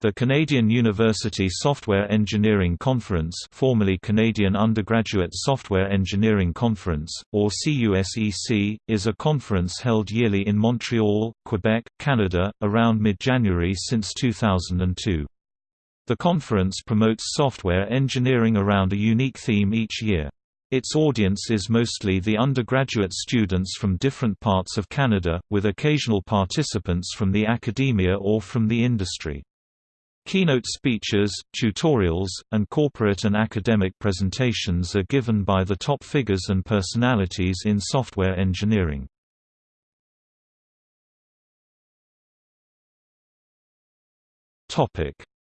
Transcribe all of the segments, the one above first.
The Canadian University Software Engineering Conference formerly Canadian Undergraduate Software Engineering Conference, or CUSEC, is a conference held yearly in Montreal, Quebec, Canada, around mid-January since 2002. The conference promotes software engineering around a unique theme each year. Its audience is mostly the undergraduate students from different parts of Canada, with occasional participants from the academia or from the industry. Keynote speeches, tutorials, and corporate and academic presentations are given by the top figures and personalities in software engineering.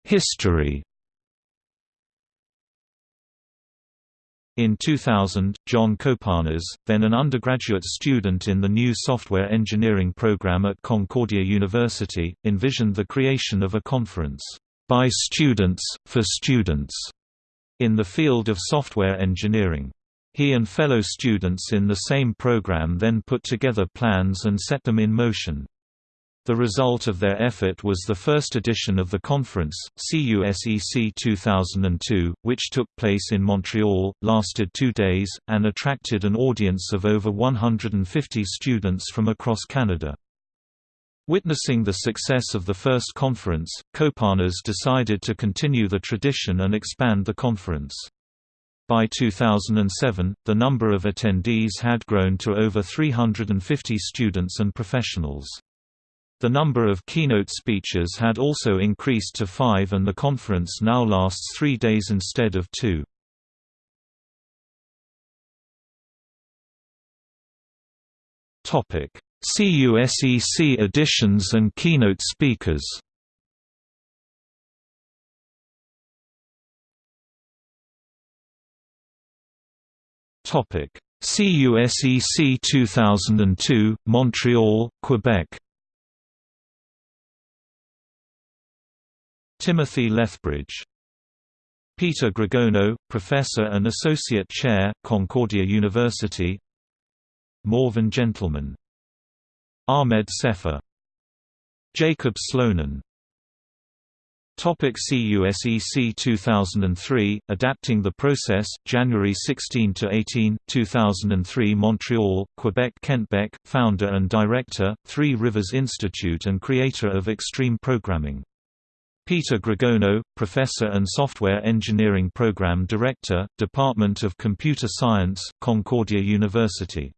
History In 2000, John Kopanas, then an undergraduate student in the new software engineering program at Concordia University, envisioned the creation of a conference by students, for students, in the field of software engineering. He and fellow students in the same program then put together plans and set them in motion. The result of their effort was the first edition of the conference, CUSEC 2002, which took place in Montreal, lasted two days, and attracted an audience of over 150 students from across Canada. Witnessing the success of the first conference, Kopanas decided to continue the tradition and expand the conference. By 2007, the number of attendees had grown to over 350 students and professionals. The number of keynote speeches had also increased to five and the conference now lasts three days instead of two. Topic CUSEC editions and keynote speakers. Topic. CUSEC 2002, Montreal, Quebec. Timothy Lethbridge. Peter Grogono, Professor and Associate Chair, Concordia University. Morven Gentleman Ahmed Seffah. Jacob Slonim. Topic CUSEC 2003 Adapting the Process January 16 to 18 2003 Montreal Quebec Kent Beck founder and director Three Rivers Institute and creator of Extreme Programming. Peter Grogono professor and software engineering program director Department of Computer Science Concordia University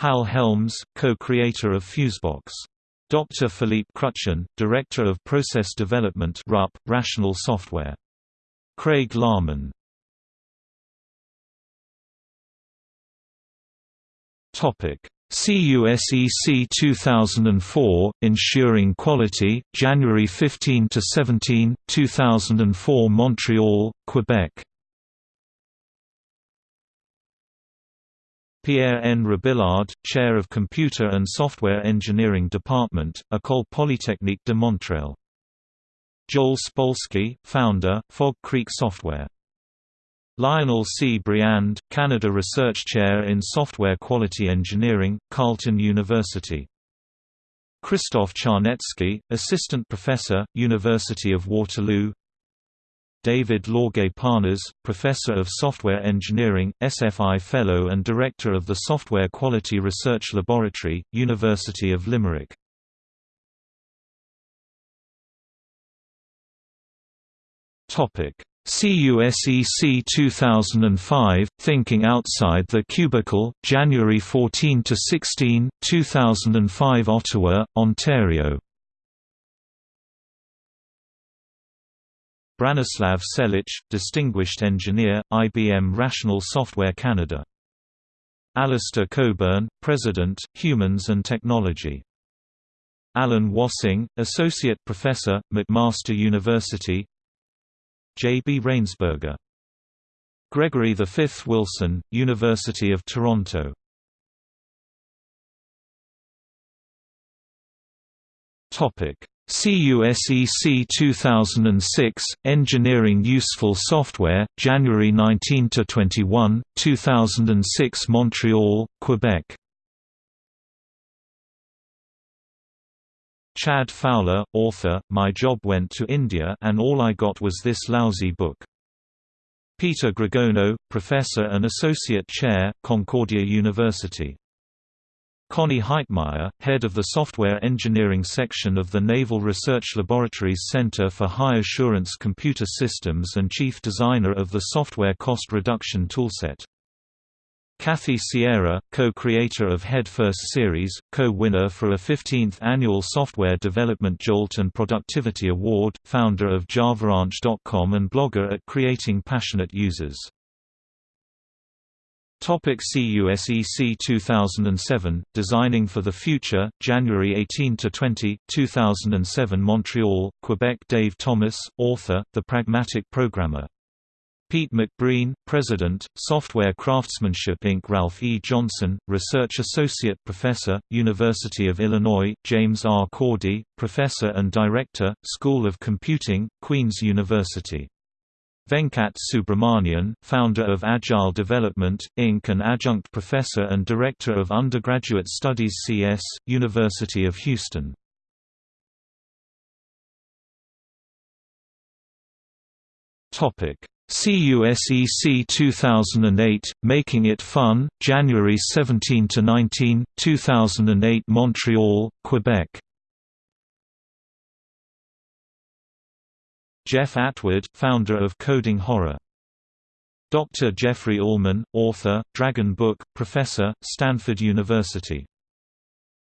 Hal Helms, co-creator of Fusebox. Dr. Philippe Kruchten, Director of Process Development RUP, Rational Software. Craig Larman CUSEC 2004, Ensuring Quality, January 15–17, 2004 Montreal, Quebec Pierre N. Robillard, Chair of Computer and Software Engineering Department, École Polytechnique de Montréal. Joel Spolsky, Founder, Fog Creek Software. Lionel C. Briand, Canada Research Chair in Software Quality Engineering, Carleton University. Krzysztof Czarnecki, Assistant Professor, University of Waterloo David Lorge Parnas, Professor of Software Engineering, SFI Fellow and Director of the Software Quality Research Laboratory, University of Limerick. CUSEC 2005, Thinking Outside the Cubicle, January 14–16, 2005 Ottawa, Ontario Branislav Selic, Distinguished Engineer, IBM Rational Software Canada. Alistair Cockburn, President, Humans and Technology. Alan Wassyng, Associate Professor, McMaster University J. B. Rainsberger. Gregory V. Wilson, University of Toronto CUSEC 2006, Engineering Useful Software, January 19–21, 2006 Montreal, Quebec Chad Fowler, author, My Job Went to India and All I Got Was This Lousy Book. Peter Grogono, Professor and Associate Chair, Concordia University. Connie Heitmeyer, head of the Software Engineering section of the Naval Research Laboratories Center for High Assurance Computer Systems and chief designer of the Software Cost Reduction Toolset. Kathy Sierra, co-creator of Head First series, co-winner for a 15th annual Software Development Jolt and Productivity Award, founder of JavaRanch.com and blogger at Creating Passionate Users. Topic CUSEC 2007 Designing for the Future January 18 to 20 2007 Montreal Quebec Dave Thomas author The Pragmatic Programmer Pete McBreen, President, Software Craftsmanship Inc. Ralph E. Johnson, Research Associate Professor, University of Illinois James R. Cordy, Professor and Director, School of Computing, Queen's University Venkat Subramaniam, founder of Agile Development, Inc. and adjunct professor and director of undergraduate studies CS, University of Houston. CUSEC 2008, Making It Fun, January 17–19, 2008 Montreal, Quebec Jeff Atwood, founder of Coding Horror. Dr. Jeffrey Ullman, author, Dragon Book, professor, Stanford University.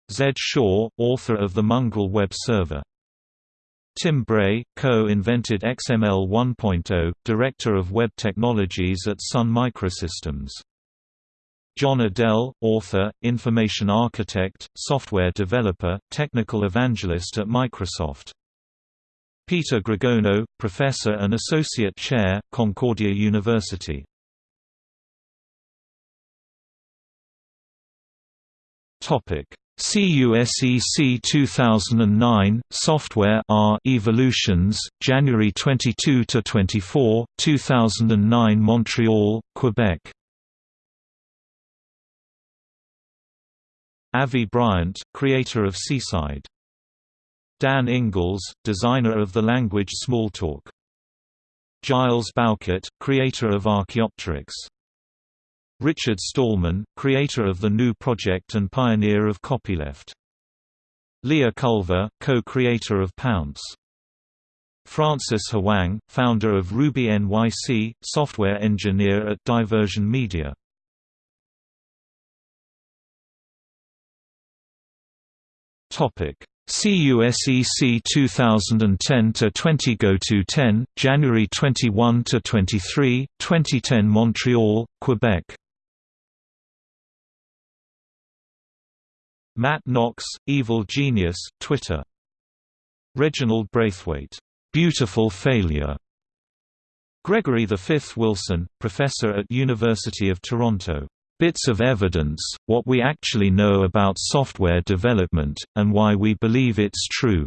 Zed Shaw, author of the Mongrel Web Server. Tim Bray, co-invented XML 1.0, Director of Web Technologies at Sun Microsystems. Jon Udell, author, information architect, software developer, technical evangelist at Microsoft. Peter Grogono, Professor and Associate Chair, Concordia University. CUSEC 2009 Software R Evolutions January 22 to 24 2009 Montreal Quebec. Avi Bryant creator of Seaside Dan Ingalls, designer of the language Smalltalk. Giles Bowkett, creator of Archaeopteryx. Richard Stallman, creator of the GNU project and pioneer of copyleft. Leah Culver, co-creator of Pownce. Francis Hwang, founder of Ruby NYC, software engineer at Diversion Media. Topic: CUSEC 2010 to 20 Go to 10 January 21 to 23 2010 Montreal Quebec. Matt Knox Evil Genius Twitter. Reginald Braithwaite. Beautiful Failure. Gregory V. Wilson, professor at University of Toronto Bits of evidence, what we actually know about software development, and why we believe it's true.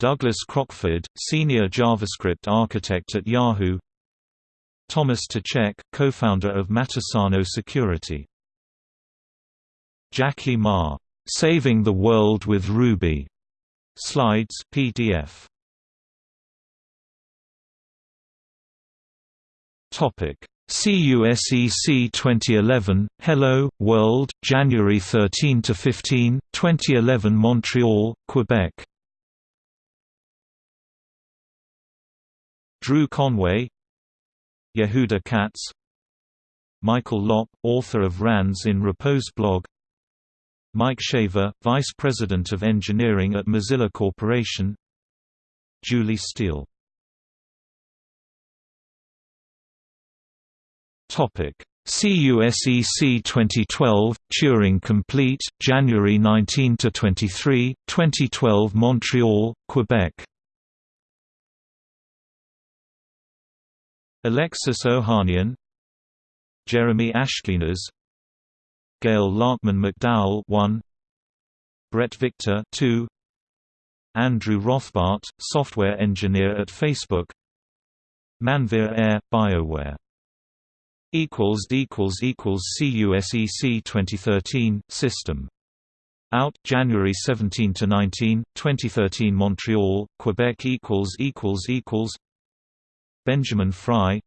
Douglas Crockford, Senior JavaScript Architect at Yahoo Thomas Ptacek, co-founder of Matasano Security Jackie Ma, "'Saving the World with Ruby' Slides PDF. Topic CUSEC 2011, Hello, World, January 13 to 15, 2011 Montreal, Quebec. Drew Conway, Yehuda Katz, Michael Lopp, author of Rands in Repose blog, Mike Shaver, Vice President of Engineering at Mozilla Corporation, Julie Steele CUSEC 2012 Turing Complete January 19 to 23 2012 Montreal Quebec. Alexis Ohanian Jeremy Ashkenas Gayle Laakmann McDowell 1 Bret Victor 2 Andrew Rothbart software engineer at Facebook. Manvir Air BioWare equals equals equals CUSEC 2013 system. Out January 17 to 19, 2013 Montreal, Quebec equals equals equals. Benjamin Fry.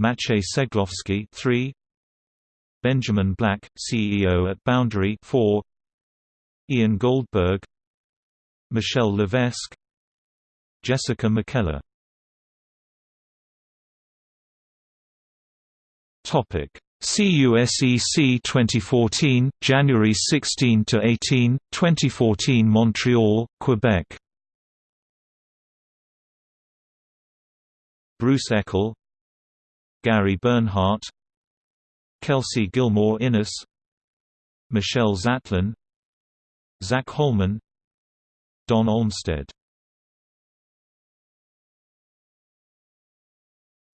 Maciej Ceglowski 3 Benjamin Black CEO at Boundary 4 Ian Goldberg. Michelle Levesque. Jessica McKellar Topic. CUSEC 2014 January 16 to 18 2014 Montreal Quebec. Bruce Eckel Gary Bernhardt Kelsey Gilmore Innis Michelle Zatlin, Zach Holman Don Olmsted.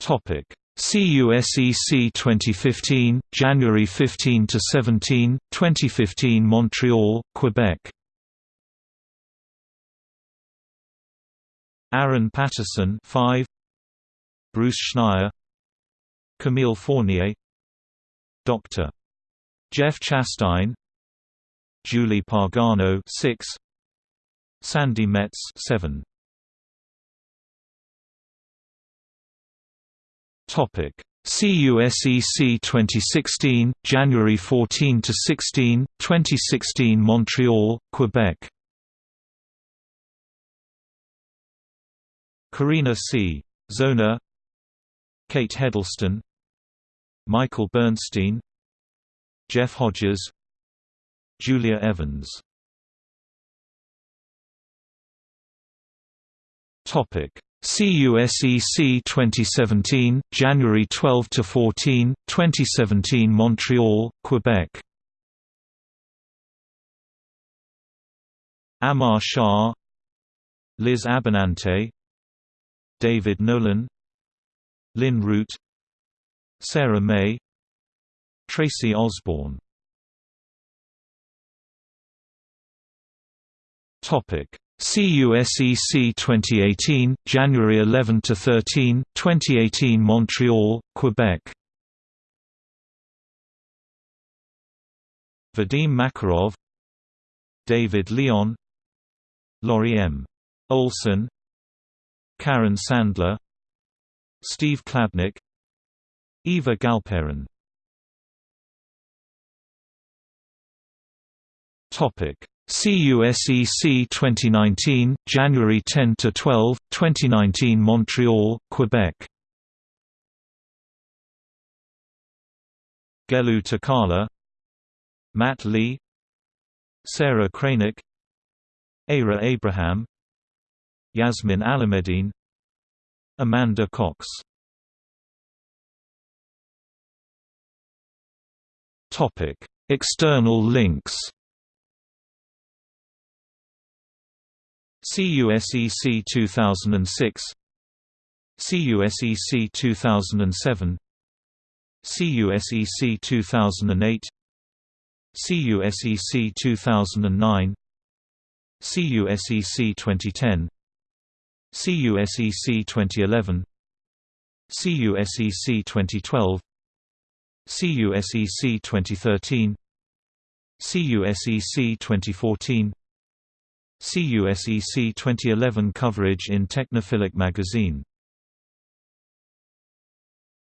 Topic CUSEC 2015 January 15 to 17 2015 Montreal Quebec. Aaron Patterson 5 Bruce Schneier. Camille Fournier. Dr. Jeff Chastain. Julie Pagano 6 Sandi Metz 7 Topic. CUSEC 2016 January 14 to 16 2016 Montreal Quebec. Karina C. Zona Kate Heddleston Michael Bernstein Jeff Hodges Julia Evans. Topic CUSEC 2017 January 12 to 14 2017 Montreal Quebec. Amar Shah Liz Abinante, David Nolan Lynn Root Sarah May Tracy Osborne. Topic CUSEC 2018 January 11 to 13 2018 Montreal Quebec. Vadim Makarov David Leon Laurie M. Olson Karen Sandler Steve Klabnik Eva Galperin. Topic CUSEC 2019 January 10 to 12 2019 Montreal Quebec Gelu Takala Matt Lee Sarah Kranick Ara Abraham Yasmin Alamedine Amanda Cox Topic: External links. CUSEC 2006 CUSEC 2007 CUSEC 2008 CUSEC 2009 CUSEC 2010 CUSEC 2011 CUSEC 2012 CUSEC 2013 CUSEC 2014 CUSEC 2011 coverage in Technophilic magazine